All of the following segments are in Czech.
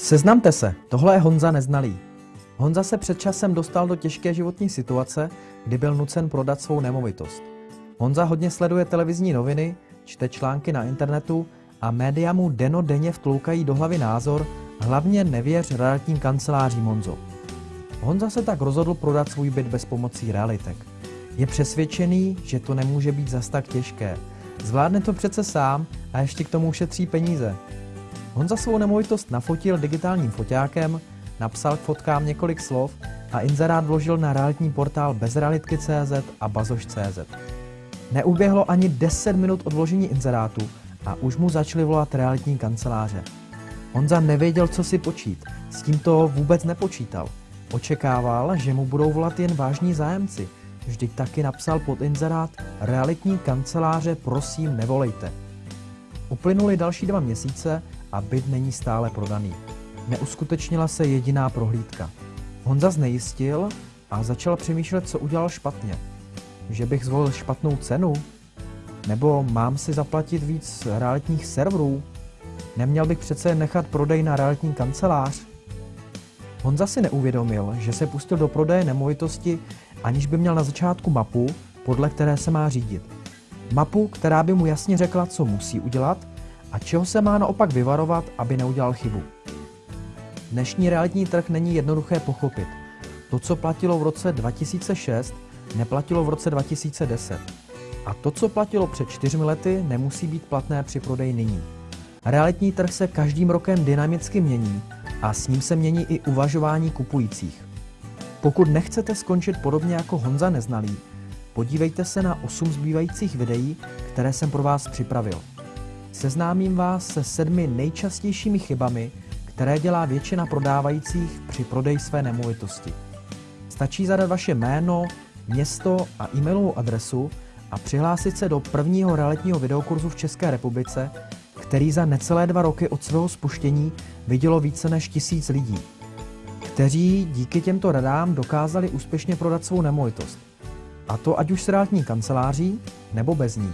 Seznamte se, tohle je Honza Neznalý. Honza se před časem dostal do těžké životní situace, kdy byl nucen prodat svou nemovitost. Honza hodně sleduje televizní noviny, čte články na internetu a média mu deno denně vtloukají do hlavy názor, hlavně nevěř realitním kancelářím Honzo. Honza se tak rozhodl prodat svůj byt bez pomocí realitek. Je přesvědčený, že to nemůže být zas tak těžké. Zvládne to přece sám a ještě k tomu ušetří peníze. Honza svou nemovitost nafotil digitálním foťákem, napsal k fotkám několik slov a inzerát vložil na realitní portál bezrealitky.cz a bazoš.cz. Neuběhlo ani 10 minut od vložení inzerátu a už mu začaly volat realitní kanceláře. Honza nevěděl, co si počít, s tímto vůbec nepočítal. Očekával, že mu budou volat jen vážní zájemci. Vždyť taky napsal pod inzerát realitní kanceláře prosím nevolejte. Uplynuly další dva měsíce a byt není stále prodaný. Neuskutečnila se jediná prohlídka. Honza znejistil a začal přemýšlet, co udělal špatně. Že bych zvolil špatnou cenu? Nebo mám si zaplatit víc realitních serverů? Neměl bych přece nechat prodej na realitní kancelář? Honza si neuvědomil, že se pustil do prodeje nemovitosti, aniž by měl na začátku mapu, podle které se má řídit. Mapu, která by mu jasně řekla, co musí udělat a čeho se má naopak vyvarovat, aby neudělal chybu. Dnešní realitní trh není jednoduché pochopit. To, co platilo v roce 2006, neplatilo v roce 2010. A to, co platilo před čtyřmi lety, nemusí být platné při prodeji nyní. Realitní trh se každým rokem dynamicky mění a s ním se mění i uvažování kupujících. Pokud nechcete skončit podobně jako Honza Neznalý, podívejte se na 8 zbývajících videí, které jsem pro vás připravil. Seznámím vás se sedmi nejčastějšími chybami, které dělá většina prodávajících při prodeji své nemovitosti. Stačí zadat vaše jméno, město a e-mailovou adresu a přihlásit se do prvního realitního videokurzu v České republice, který za necelé dva roky od svého spuštění vidělo více než tisíc lidí, kteří díky těmto radám dokázali úspěšně prodat svou nemovitost. A to ať už s realitní kanceláří nebo bez ní.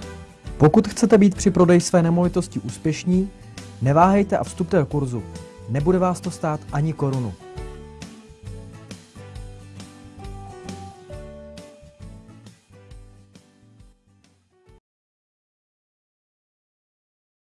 Pokud chcete být při prodeji své nemovitosti úspěšní, neváhejte a vstupte do kurzu. Nebude vás to stát ani korunu.